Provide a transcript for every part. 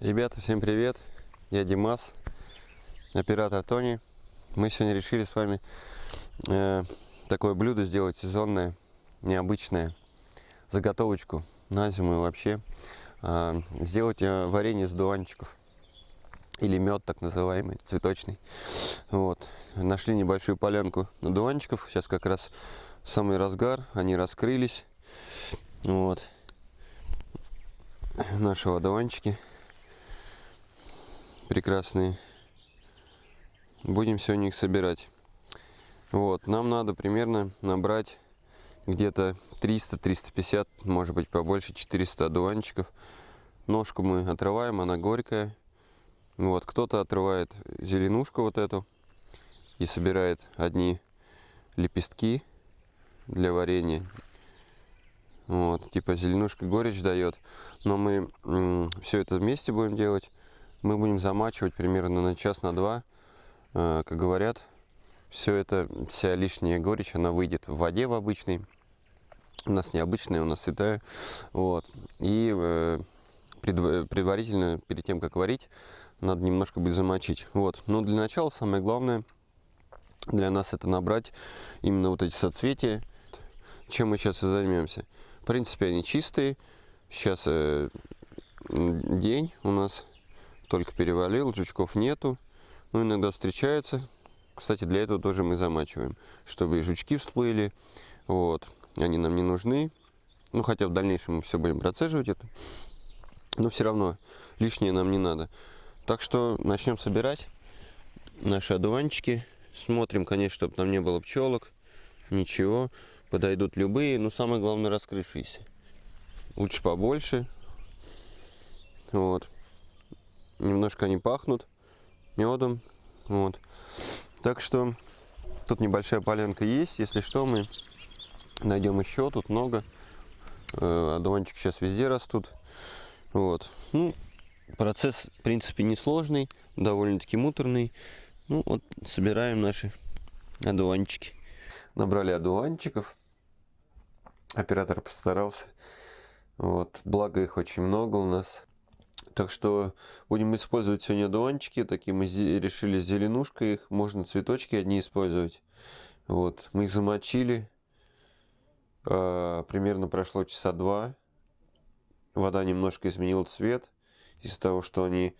Ребята, всем привет! Я Димас, оператор Тони. Мы сегодня решили с вами э, такое блюдо сделать сезонное, необычное, заготовочку на зиму и вообще. Э, сделать э, варенье из дуванчиков или мед так называемый, цветочный. Вот. Нашли небольшую полянку надуванчиков. Сейчас как раз самый разгар, они раскрылись. Вот. Наши одуванчики прекрасные. Будем сегодня их собирать. Вот, нам надо примерно набрать где-то 300-350, может быть побольше, 400 одуванчиков. Ножку мы отрываем, она горькая. Вот, кто-то отрывает зеленушку вот эту и собирает одни лепестки для варенья. Вот, типа зеленушка горечь дает. Но мы все это вместе будем делать мы будем замачивать примерно на час, на два. Э, как говорят, все это, вся лишняя горечь, она выйдет в воде в обычной. У нас необычная, у нас святая. Вот. И э, предварительно, перед тем, как варить, надо немножко будет замочить. Вот. Но для начала самое главное для нас это набрать именно вот эти соцветия. Чем мы сейчас и займемся. В принципе, они чистые. Сейчас э, день у нас только перевалил, жучков нету. Но иногда встречаются. Кстати, для этого тоже мы замачиваем, чтобы и жучки всплыли. Вот. Они нам не нужны. Ну, хотя в дальнейшем мы все будем процеживать это. Но все равно лишнее нам не надо. Так что начнем собирать наши одуванчики. Смотрим, конечно, чтобы там не было пчелок. Ничего. Подойдут любые, но самое главное раскрывшиеся. Лучше побольше. Вот немножко они пахнут медом. Вот. Так что тут небольшая поленка есть. Если что, мы найдем еще. Тут много. Э, одуванчики сейчас везде растут. Вот. Ну, процесс, в принципе, несложный, довольно-таки муторный. Ну, вот собираем наши одуванчики. Набрали одуванчиков. Оператор постарался. Вот. Благо их очень много у нас. Так что будем использовать сегодня одуванчики. Такие мы решили с зеленушкой их. Можно цветочки одни использовать. Вот. Мы их замочили. А, примерно прошло часа два. Вода немножко изменила цвет. Из-за того, что они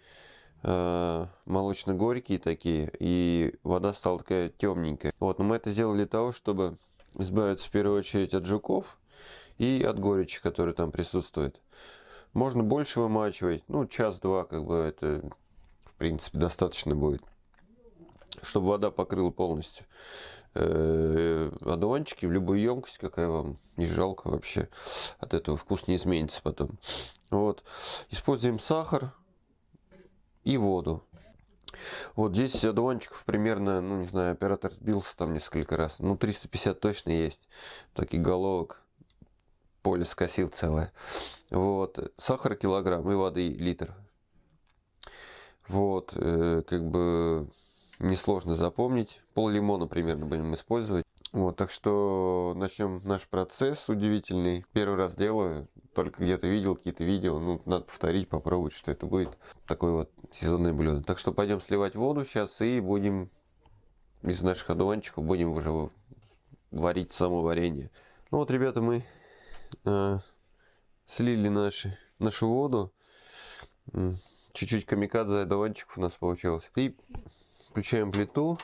а, молочно-горькие такие. И вода стала такая темненькая. Вот. Но мы это сделали для того, чтобы избавиться в первую очередь от жуков и от горечи, которые там присутствуют. Можно больше вымачивать, ну, час-два, как бы это, в принципе, достаточно будет. Чтобы вода покрыла полностью э, одуванчики в любую емкость, какая вам не жалко вообще. От этого вкус не изменится потом. Вот. Используем сахар и воду. Вот здесь одуванчиков примерно, ну не знаю, оператор сбился там несколько раз. Ну 350 точно есть таких головок поле скосил целое. Вот. Сахар килограмм и воды литр. Вот. Э, как бы несложно запомнить. Пол лимона примерно будем использовать. Вот, так что начнем наш процесс удивительный. Первый раз делаю, только где-то видел какие-то видео. Ну, надо повторить, попробовать, что это будет. Такое вот сезонное блюдо. Так что пойдем сливать воду сейчас и будем из наших одуванчиков будем уже варить само варенье. Ну вот, ребята, мы слили наши, нашу воду. Чуть-чуть камикадзе одуванчиков у нас получилось. И включаем плиту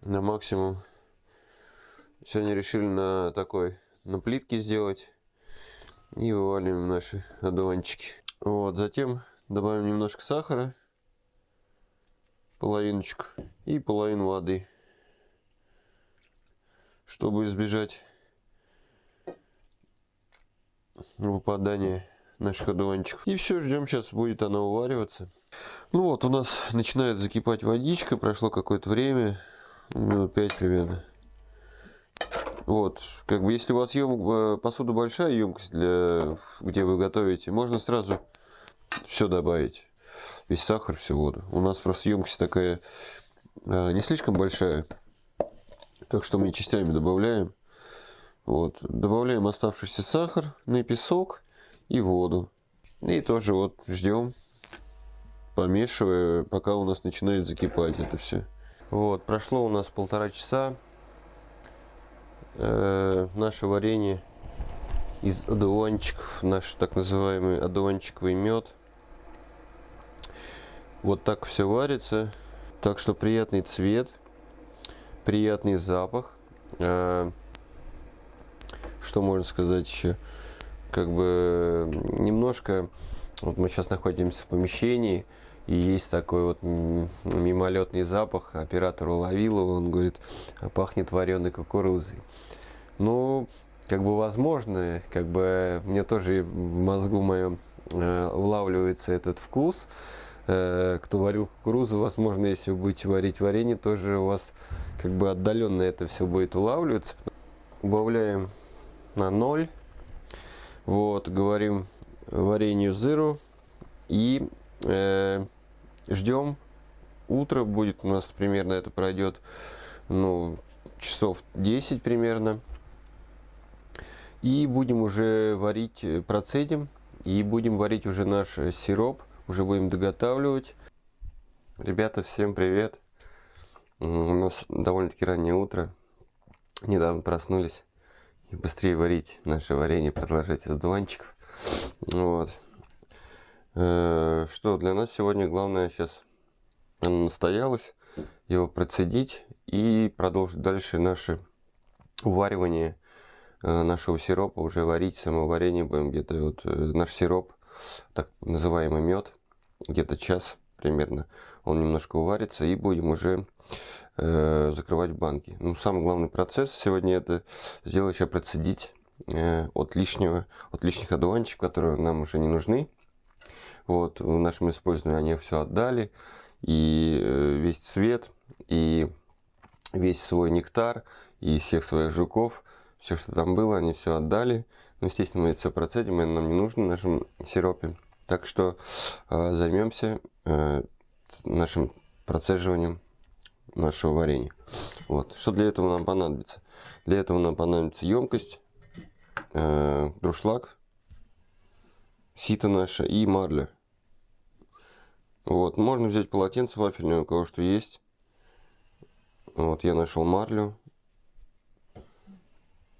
на максимум. Сегодня решили на такой, на плитке сделать. И вываливаем наши одуванчики. Вот, затем добавим немножко сахара. Половиночку. И половину воды. Чтобы избежать выпадание наших одуванчиков. И все, ждем, сейчас будет она увариваться. Ну вот, у нас начинает закипать водичка, прошло какое-то время, минут 5 примерно. Вот, как бы если у вас ем... Э, посуда большая, емкость, для... где вы готовите, можно сразу все добавить. Весь сахар, всю воду. У нас просто емкость такая э, не слишком большая, так что мы частями добавляем. Вот. Добавляем оставшийся сахар на песок и воду. И тоже вот ждем, помешивая, пока у нас начинает закипать это все. Вот, прошло у нас полтора часа. Э, наше варенье из одуванчиков, наш так называемый одуванчиковый мед. Вот так все варится. Так что приятный цвет, приятный запах. Э, что можно сказать еще? Как бы немножко, вот мы сейчас находимся в помещении, и есть такой вот мимолетный запах. Оператор уловил его, он говорит, пахнет вареной кукурузой. Ну, как бы возможно, как бы мне тоже в мозгу моем э, улавливается этот вкус. Э, кто варил кукурузу, возможно, если вы будете варить варенье, тоже у вас как бы отдаленно это все будет улавливаться. Убавляем на 0. Вот, говорим варенью зыру и э, ждем. Утро будет у нас примерно это пройдет, ну, часов 10 примерно. И будем уже варить, э, процедим, и будем варить уже наш э, сироп, уже будем доготавливать. Ребята, всем привет! У нас довольно-таки раннее утро, недавно проснулись. Быстрее варить наше варенье, продолжать из дуванчиков. Вот. Э, что для нас сегодня главное сейчас настоялось, его процедить и продолжить дальше наше уваривание Э, нашего сиропа уже варить самоварение будем где-то вот э, наш сироп, так называемый мед, где-то час примерно. Он немножко уварится и будем уже закрывать банки. Ну, самый главный процесс сегодня это сделать еще процедить э, от лишнего, от лишних одуванчиков, которые нам уже не нужны. Вот, в нашем использовании они все отдали. И э, весь цвет, и весь свой нектар, и всех своих жуков – все, что там было, они все отдали. Ну, естественно, мы это все процедим, это нам не нужно в нашем сиропе. Так что э, займемся э, нашим процеживанием нашего варенья. Вот. Что для этого нам понадобится? Для этого нам понадобится емкость, э, друшлаг, сито наше и марля. Вот. Можно взять полотенце вафельное, у кого что есть. Вот я нашел марлю.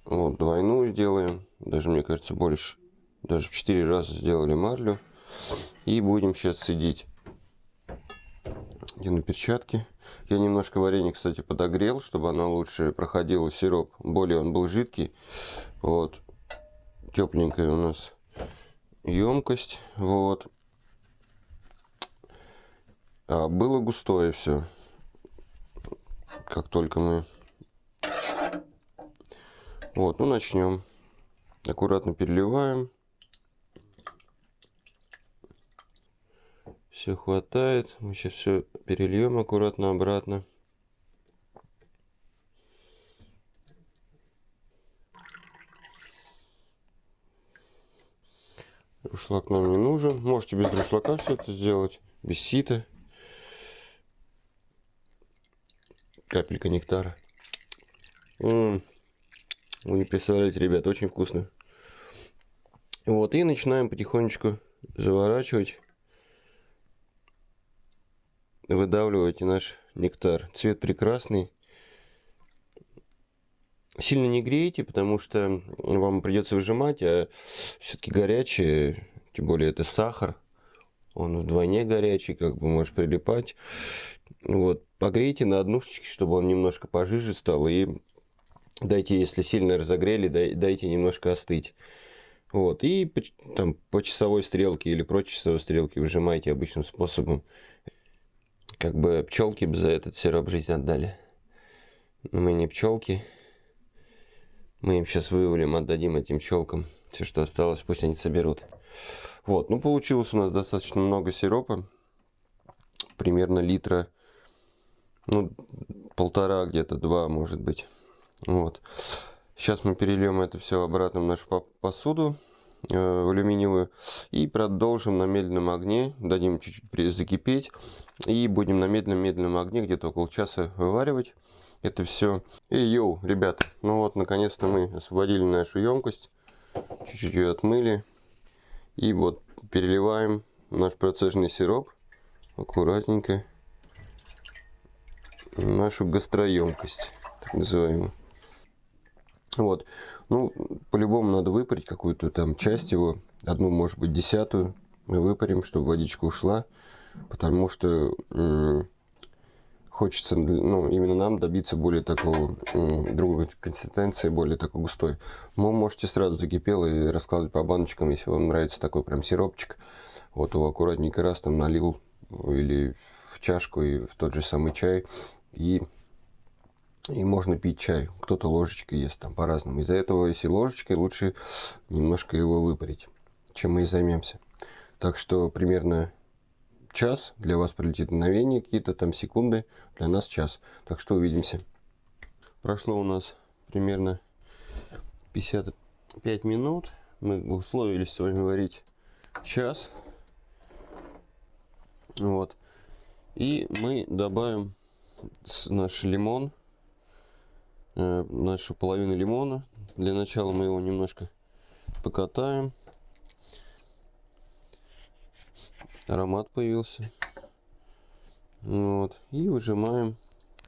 Вот, двойную сделаем. Даже, мне кажется, больше. Даже в 4 раза сделали марлю. И будем сейчас сидеть. Я на перчатке. Я немножко варенье, кстати, подогрел, чтобы оно лучше проходило сироп. Более он был жидкий. Вот. Тепленькая у нас емкость. Вот. А было густое все. Как только мы вот, ну начнем. Аккуратно переливаем. Все хватает. Мы сейчас все перельем аккуратно обратно. Друшлак нам не нужен. Можете без друшлака все это сделать. Без сита. Капелька нектара. -м. Вы не представляете, ребят, очень вкусно. Вот, и начинаем потихонечку заворачивать, выдавливать наш нектар. Цвет прекрасный. Сильно не грейте, потому что вам придется выжимать, а все-таки горячее, тем более это сахар, он вдвойне горячий, как бы может прилипать. Вот, погрейте на однушечке, чтобы он немножко пожиже стал, и дайте, если сильно разогрели, дайте немножко остыть. Вот, и там по часовой стрелке или против часовой стрелки выжимайте обычным способом. Как бы пчелки бы за этот сироп жизнь отдали. Но мы не пчелки. Мы им сейчас вывалим, отдадим этим пчелкам. Все, что осталось, пусть они соберут. Вот, ну получилось у нас достаточно много сиропа. Примерно литра, ну, полтора где-то, два, может быть. Вот. Сейчас мы перельем это все обратно в нашу посуду алюминиевую и продолжим на медленном огне, дадим чуть-чуть закипеть. И будем на медленном-медленном огне где-то около часа вываривать это все. И йоу, ребята, ну вот наконец-то мы освободили нашу емкость, чуть-чуть ее отмыли. И вот переливаем наш процежный сироп. Аккуратненько. Нашу гастроемкость, так называемую. Вот. Ну, по-любому надо выпарить какую-то там часть его, одну, может быть, десятую мы выпарим, чтобы водичка ушла, потому что хочется, ну, именно нам добиться более такого, другой консистенции, более такой густой. Вы можете сразу закипело и раскладывать по баночкам, если вам нравится такой прям сиропчик. Вот его аккуратненько раз там налил или в чашку и в тот же самый чай. И, и можно пить чай. Кто-то ложечкой ест там по-разному. Из-за этого, если ложечкой, лучше немножко его выпарить, чем мы и займемся. Так что примерно час, для вас пролетит мгновение, какие-то там секунды, для нас час. Так что увидимся. Прошло у нас примерно 55 минут. Мы условились с вами варить час. Вот. И мы добавим наш лимон, нашу половину лимона. Для начала мы его немножко покатаем. аромат появился. Вот. И выжимаем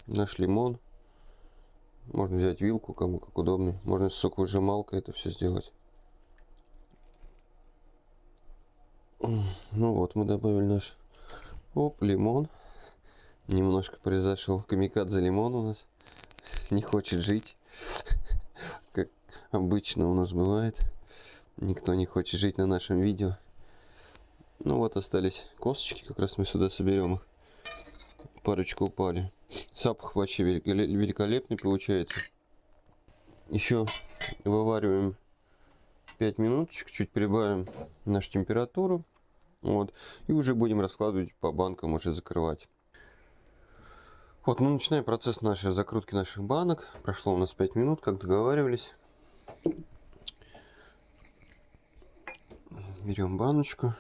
наш лимон. Можно взять вилку, кому как удобнее. Можно с соковыжималкой это все сделать. Ну вот, мы добавили наш оп, лимон. Немножко произошел камикадзе лимон у нас. Не хочет жить. Как обычно у нас бывает. Никто не хочет жить на нашем видео. Ну вот остались косточки, как раз мы сюда соберем их. Парочку упали. Запах вообще великолепный получается. Еще вывариваем 5 минуточек, чуть прибавим нашу температуру. Вот. И уже будем раскладывать по банкам, уже закрывать. Вот, мы начинаем процесс нашей закрутки наших банок. Прошло у нас 5 минут, как договаривались. Берем баночку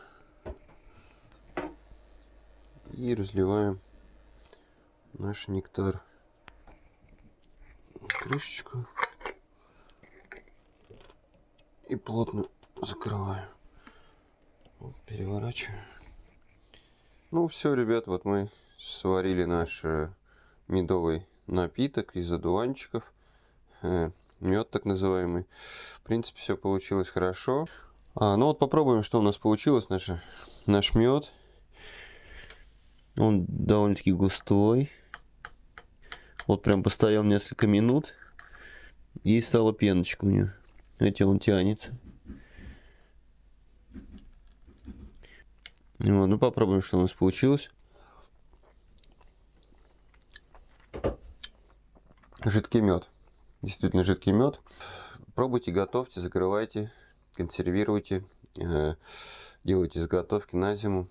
и разливаем наш нектар крышечку и плотно закрываю переворачиваю ну все ребят вот мы сварили наш э, медовый напиток из одуванчиков э, мед так называемый в принципе все получилось хорошо а, ну вот попробуем что у нас получилось наш, наш мед он довольно-таки густой. Вот прям постоял несколько минут. И стала пеночка у него. Видите, он тянется. Вот, ну попробуем, что у нас получилось. Жидкий мед. Действительно жидкий мед. Пробуйте, готовьте, закрывайте, консервируйте. Э, делайте заготовки на зиму.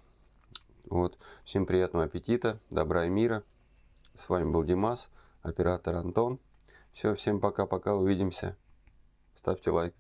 Вот. Всем приятного аппетита, добра и мира. С вами был Димас, оператор Антон. Все, всем пока-пока, увидимся. Ставьте лайк.